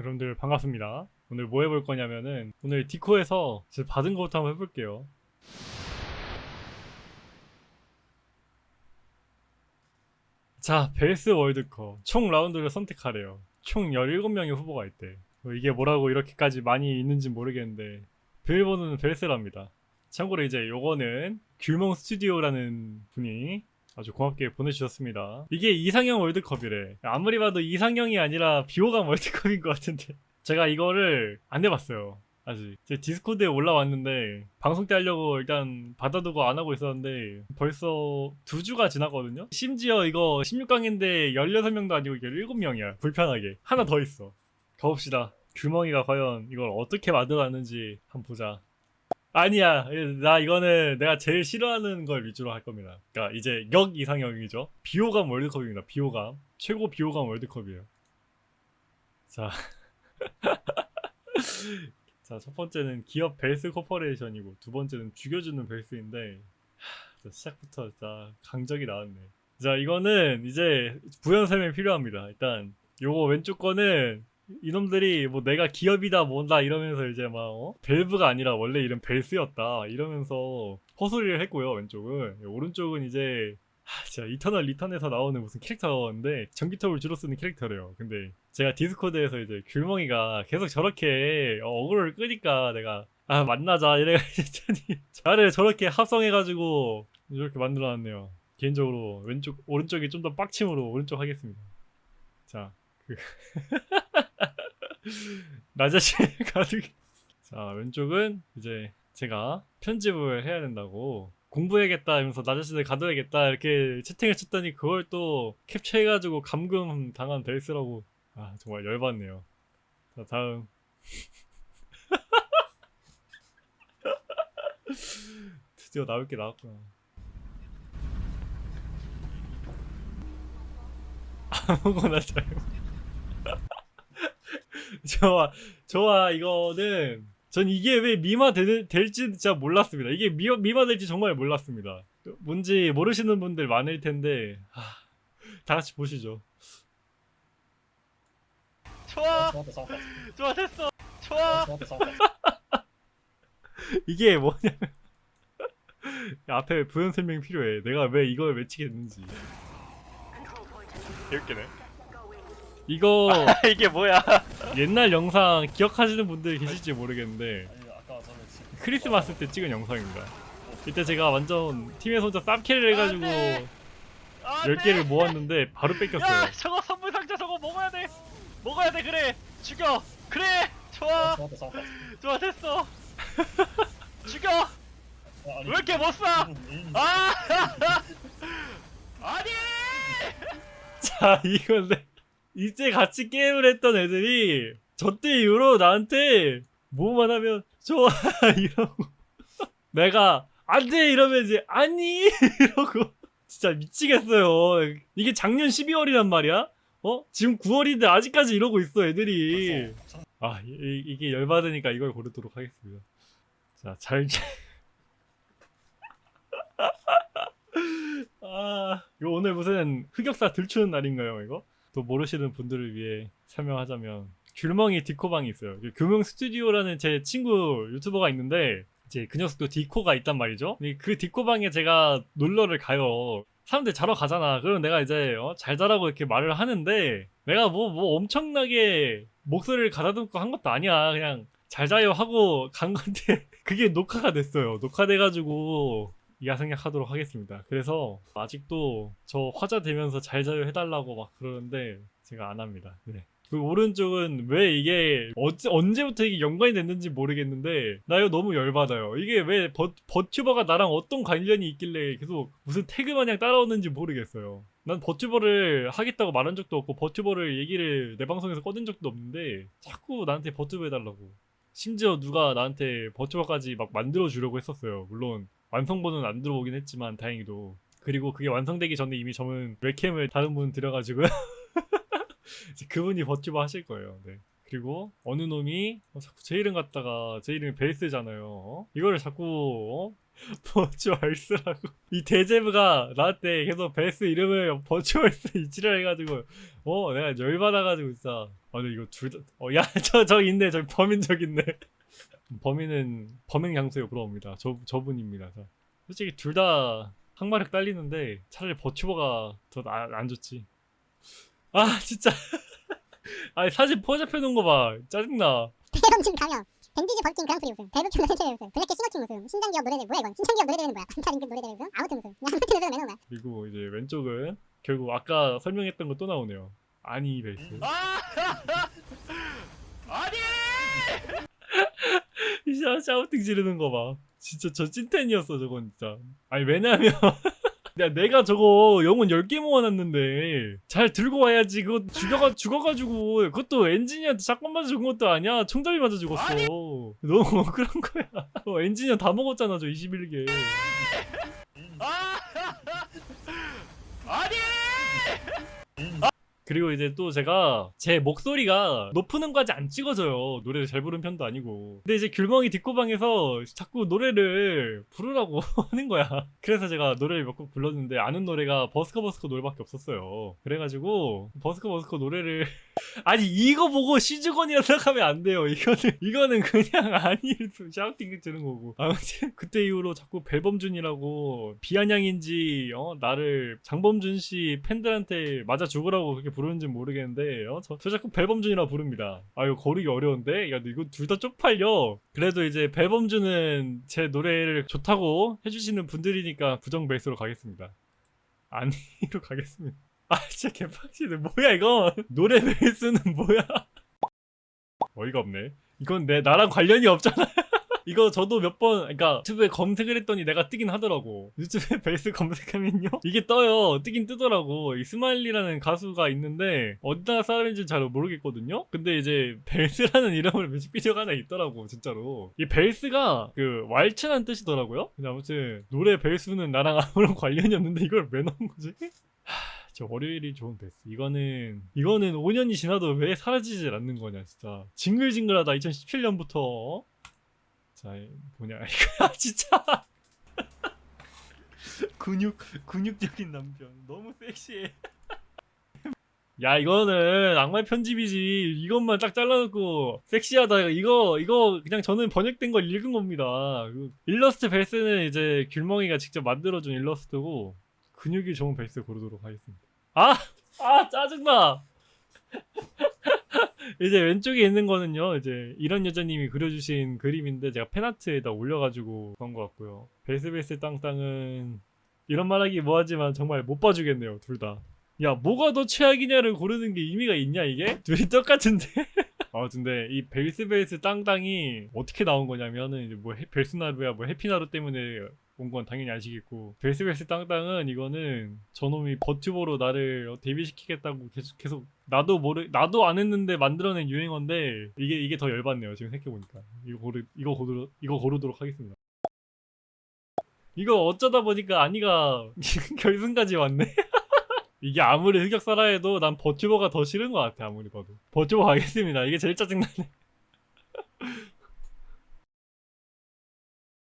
여러분들 반갑습니다. 오늘 뭐 해볼 거냐면은 오늘 디코에서 제가 받은 거부터 한번 해볼게요. 자, 벨스 월드컵 총 라운드를 선택하래요. 총 17명의 후보가 있대. 뭐 이게 뭐라고 이렇게까지 많이 있는지 모르겠는데 비밀번호는 벨스랍니다. 참고로 이제 요거는 귤몽 스튜디오라는 분이 아주 고맙게 보내주셨습니다. 이게 이상형 월드컵이래. 아무리 봐도 이상형이 아니라 비호감 월드컵인 것 같은데. 제가 이거를 안 해봤어요. 아직. 제 디스코드에 올라왔는데, 방송 때 하려고 일단 받아두고 안 하고 있었는데, 벌써 두 주가 지났거든요? 심지어 이거 16강인데 16명도 아니고 17명이야. 불편하게. 하나 더 있어. 가봅시다. 규멍이가 과연 이걸 어떻게 만들어놨는지 한번 보자. 아니야. 나 이거는 내가 제일 싫어하는 걸 위주로 할 겁니다. 그러니까 이제 역 이상형이죠. 비호감 월드컵입니다. 비호감. 최고 비호감 월드컵이에요. 자. 자, 첫 번째는 기업 벨스 Corporation이고 두 번째는 죽여주는 벨스인데 하, 자, 시작부터 진짜 강적이 나왔네. 자, 이거는 이제 부연 설명이 필요합니다. 일단 요거 왼쪽 거는 이놈들이 뭐 내가 기업이다 뭔다 이러면서 이제 막 어? 벨브가 아니라 원래 이름 벨스였다 이러면서 헛소리를 했고요 왼쪽은. 오른쪽은 이제 하, 진짜 이터널 리턴에서 나오는 무슨 캐릭터인데 전기톱을 주로 쓰는 캐릭터래요. 근데 제가 디스코드에서 이제 귤멍이가 계속 저렇게 어, 어그로를 끄니까 내가 아 만나자 이래가지고 자를 저렇게 합성해가지고 이렇게 만들어놨네요. 개인적으로 왼쪽 오른쪽이 좀 더 빡침으로 오른쪽 하겠습니다. 자 그... 나 자신 가득. 자 왼쪽은 이제 제가 편집을 해야 된다고 공부해야겠다 하면서 나 자신을 가둬야겠다 이렇게 채팅을 쳤더니 그걸 또 캡처해가지고 감금 당한 벨스라고 아 정말 열받네요. 자 다음 드디어 나올 게 나왔구나. 아무거나 잘. 좋아 좋아 이거는 전 이게 왜 미마 되, 될지 진짜 몰랐습니다. 이게 미, 미마 될지 정말 몰랐습니다. 뭔지 모르시는 분들 많을 텐데 하, 다 같이 보시죠. 좋아. 좋았다 좋아 됐어. 좋아. 이게 뭐냐면 앞에 부연 설명이 필요해. 내가 왜 이걸 외치게 됐는지. 개웃기네 이거 이게 뭐야 옛날 영상 기억하시는 분들 계실지 모르겠는데 크리스마스 때 찍은 영상입니다. 이때 제가 완전 팀에서 혼자 쌉캐를 해가지고 안 아, 10개를 모았는데 바로 뺏겼어요. 야 저거 선물 상자 저거 먹어야 돼! 먹어야 돼 그래! 죽여! 그래! 좋아! 좋았다 좋아 됐어! 죽여! 아, 왜 이렇게 못 쏴? 음, 음. 아! 아니! 자 이건데 이제 같이 게임을 했던 애들이 저 때 이후로 나한테 뭐만 하면 좋아 이러고. 내가 안돼 이러면 이제 아니 이러고. 진짜 미치겠어요. 이게 작년 12월이란 말이야? 어? 지금 9월인데 아직까지 이러고 있어 애들이. 참- 아. 이, 이게 열받으니까 이걸 고르도록 하겠습니다. 자잘 아 이거 오늘 무슨 흑역사 들추는 날인가요 이거? 또 모르시는 분들을 위해 설명하자면 귤멍이 디코방이 있어요. 그 규명 스튜디오라는 제 친구 유튜버가 있는데 이제 그 녀석도 디코가 있단 말이죠. 그 디코방에 제가 놀러를 가요 사람들 자러 가잖아. 그럼 내가 이제 어, 잘 자라고 이렇게 말을 하는데 내가 뭐뭐 엄청나게 목소리를 가다듬고 한 것도 아니야. 그냥 잘 자요 하고 간 건데 그게 녹화가 됐어요. 녹화돼가지고 야생약 하도록 하겠습니다. 그래서 아직도 저 화자 되면서 잘 자요 해달라고 막 그러는데 제가 안 합니다. 네. 그 오른쪽은 왜 이게 어째, 언제부터 이게 연관이 됐는지 모르겠는데 나 이거 너무 열받아요. 이게 왜 버, 버튜버가 나랑 어떤 관련이 있길래 계속 무슨 태그 마냥 따라오는지 모르겠어요. 난 버튜버를 하겠다고 말한 적도 없고 버튜버를 얘기를 내 방송에서 꺼낸 적도 없는데 자꾸 나한테 버튜버 해달라고. 심지어 누가 나한테 버튜버까지 막 만들어 주려고 했었어요. 물론 완성본은 안 들어오긴 했지만 다행히도 그리고 그게 완성되기 전에 이미 저는 웹캠을 다른 분 들여가지고 그분이 버튜버 하실 거예요. 네. 그리고 어느 놈이 어, 자꾸 제 이름 갖다가 제 이름이 베이스잖아요. 어? 이거를 자꾸 어? 버추얼스라고 이 대제브가 나한테 계속 베스 이름을 버추얼스 이치를 해가지고 어 내가 열받아가지고 진짜 아 근데 이거 둘다어야저 저 있네 저 범인 저기 있네 범인은 범행 장소에 물어옵니다. 저 저분입니다. 저. 솔직히 둘 다 항마력 딸리는데 차라리 버추버가 더 안 좋지. 아 진짜. 아니 사진 포잡해 놓은 거 봐. 짜증나. 대범진 가명 밴디즈 벌킨 그랑프리 우승 대북 경선 최대 우승 블랙캣 싱어킹 우승 신장기업 노래대 뭐야 이건? 신장기업 노래대는 뭐야? 안타 링크 노래대 우승 아무튼 우승 그냥 아무튼 우승은 매너만 그리고 이제 왼쪽은 결국 아까 설명했던 거 또 나오네요. 아니 베이스. 아! 아니! 이샤 샤우팅 지르는 거 봐. 진짜 저 찐텐이었어 저건 진짜. 아니 왜냐면 야 내가 저거 영혼 10개 모아놨는데 잘 들고 와야지 그거 죽여가 죽어가지고 그것도 엔지니어한테 샷건 맞아 죽은 것도 아니야 총잡이 맞아 죽었어 너무 억울한 거야 어, 엔지니어 다 먹었잖아 저 21개 아! 아니! 그리고 이제 또 제가 제 목소리가 높은 음까지 안 찍어져요. 노래를 잘 부르는 편도 아니고. 근데 이제 귤멍이 뒷고방에서 자꾸 노래를 부르라고 하는 거야. 그래서 제가 노래를 몇 곡 불렀는데 아는 노래가 버스커 버스커 노래밖에 없었어요. 그래가지고 버스커 버스커 노래를 아니 이거 보고 시즈건이라 생각하면 안 돼요. 이거는 이거는 그냥 아니일 뿐 샤우팅 치는 거고. 아무튼 그때 이후로 자꾸 벨범준이라고 비아냥인지 어 나를 장범준 씨 팬들한테 맞아 죽으라고 그렇게 부르는지 모르겠는데 어? 저, 저 자꾸 벨범준이라 부릅니다. 아 이거 거르기 어려운데? 야 이거 둘 다 쪽팔려. 그래도 이제 벨범준은 제 노래를 좋다고 해주시는 분들이니까 부정 베이스로 가겠습니다. 아니로 가겠습니다. 아 진짜 개빡치네 뭐야 이거 노래 벨스는 뭐야 어이가 없네 이건 내 나랑 관련이 없잖아 이거 저도 몇 번 그러니까 유튜브에 검색을 했더니 내가 뜨긴 하더라고 유튜브에 벨스 검색하면요 이게 떠요 뜨긴 뜨더라고 이 스마일리라는 가수가 있는데 어디 나라 사람인지 잘 모르겠거든요 근데 이제 벨스라는 이름으로 뮤직비디오가 하나 있더라고 진짜로 이 벨스가 그 왈츠란 뜻이더라고요 근데 아무튼 노래 벨스는 나랑 아무런 관련이 없는데 이걸 왜 넣은 거지? 저 월요일이 좋은 베스트. 이거는 이거는 5년이 지나도 왜 사라지질 않는 거냐 진짜. 징글징글하다 2017년부터. 자 뭐냐 이거 아, 진짜. 근육 근육적인 남편 너무 섹시해. 야 이거는 악마의 편집이지 이것만 딱 잘라놓고 섹시하다 이거 이거 그냥 저는 번역된 걸 읽은 겁니다 그 일러스트 벨스는 이제 귤멍이가 직접 만들어준 일러스트고 근육이 좋은 베이스 고르도록 하겠습니다. 아! 아, 짜증나! 이제 왼쪽에 있는 거는요, 이제 이런 여자님이 그려주신 그림인데 제가 펜아트에다 올려가지고 그런 것 같고요. 베이스 땅땅은 이런 말하기 뭐하지만 정말 못 봐주겠네요, 둘 다. 야, 뭐가 더 최악이냐를 고르는 게 의미가 있냐, 이게? 둘이 똑같은데? 아, 근데 이 베이스 베이스 땅땅이 어떻게 나온 거냐면은 이제 뭐 해- 벨스나루야, 뭐 해피나루 때문에 온 건 당연히 아시겠고 베이스베이스 땅땅은 이거는 저놈이 버튜버로 나를 데뷔시키겠다고 계속 계속 나도 모르 나도 안 했는데 만들어낸 유행어인데 이게 이게 더 열받네요 지금 생각해 보니까 이거 고르 이거 고르 이거 고르도록 하겠습니다. 이거 어쩌다 보니까 아니가 결승까지 왔네. 이게 아무리 흑역사라 해도 난 버튜버가 더 싫은 것 같아 아무리 봐도. 버튜버 가겠습니다. 이게 제일 짜증나네.